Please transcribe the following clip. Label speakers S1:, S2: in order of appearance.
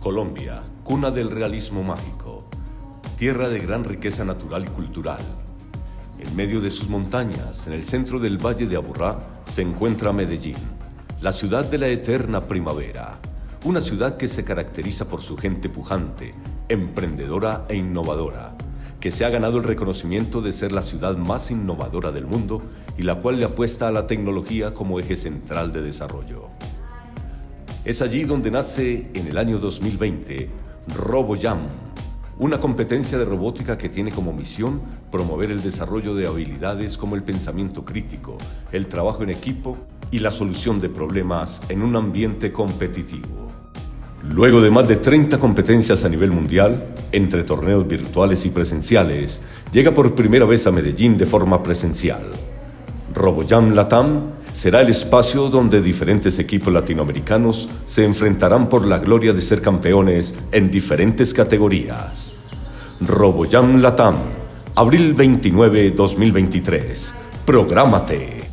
S1: Colombia, cuna del realismo mágico, tierra de gran riqueza natural y cultural. En medio de sus montañas, en el centro del valle de Aburrá, se encuentra Medellín, la ciudad de la eterna primavera, una ciudad que se caracteriza por su gente pujante, emprendedora e innovadora, que se ha ganado el reconocimiento de ser la ciudad más innovadora del mundo y la cual le apuesta a la tecnología como eje central de desarrollo. Es allí donde nace en el año 2020 RoboJam, una competencia de robótica que tiene como misión promover el desarrollo de habilidades como el pensamiento crítico, el trabajo en equipo y la solución de problemas en un ambiente competitivo. Luego de más de 30 competencias a nivel mundial, entre torneos virtuales y presenciales, llega por primera vez a Medellín de forma presencial. RoboJam Latam será el espacio donde diferentes equipos latinoamericanos se enfrentarán por la gloria de ser campeones en diferentes categorías. RoboJam Latam, abril 29, 2023. Prográmate.